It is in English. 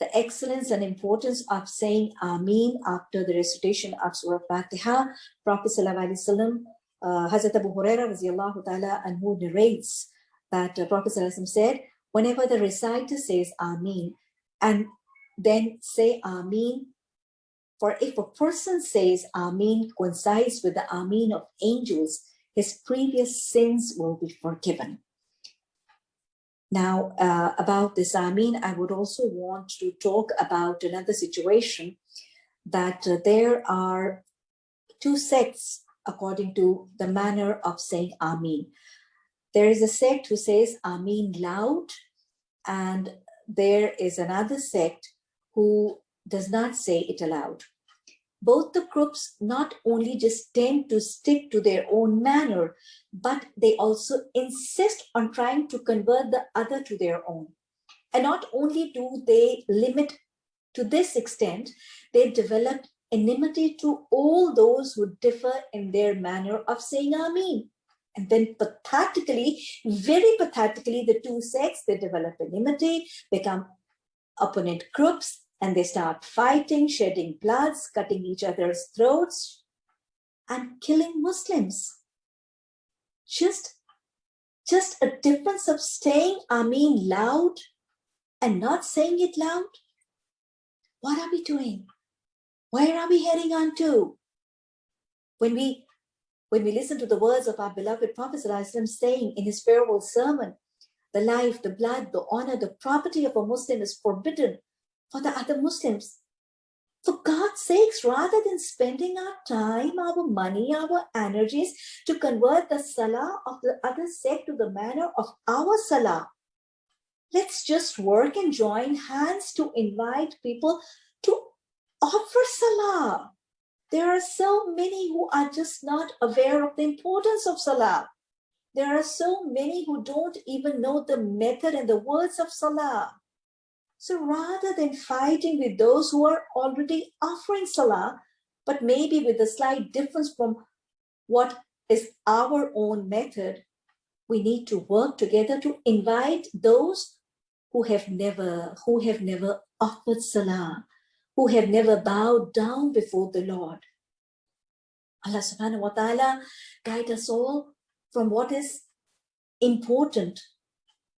the excellence and importance of saying Ameen after the recitation of Surah Fatiha. Prophet Sallallahu uh, Hazrat Abu Huraira radiallahu ta'ala anhu narrates that uh, Prophet Sallallahu said, whenever the reciter says Ameen and then say Ameen, for if a person says Ameen coincides with the Ameen of angels, his previous sins will be forgiven. Now, uh, about this Ameen, I would also want to talk about another situation that uh, there are two sects according to the manner of saying Ameen. There is a sect who says Ameen loud, and there is another sect who does not say it aloud both the groups not only just tend to stick to their own manner, but they also insist on trying to convert the other to their own. And not only do they limit to this extent, they develop enmity to all those who differ in their manner of saying Ameen. And then pathetically, very pathetically, the two sects, they develop enmity, become opponent groups, and they start fighting, shedding bloods, cutting each other's throats, and killing Muslims. Just, just a difference of saying Ameen loud and not saying it loud. What are we doing? Where are we heading on to? When we, when we listen to the words of our beloved Prophet saying in his farewell sermon, the life, the blood, the honor, the property of a Muslim is forbidden for the other Muslims. For God's sakes, rather than spending our time, our money, our energies to convert the salah of the other sect to the manner of our salah, let's just work and join hands to invite people to offer salah. There are so many who are just not aware of the importance of salah. There are so many who don't even know the method and the words of salah. So rather than fighting with those who are already offering salah, but maybe with a slight difference from what is our own method, we need to work together to invite those who have never, who have never offered salah, who have never bowed down before the Lord. Allah subhanahu wa ta'ala guide us all from what is important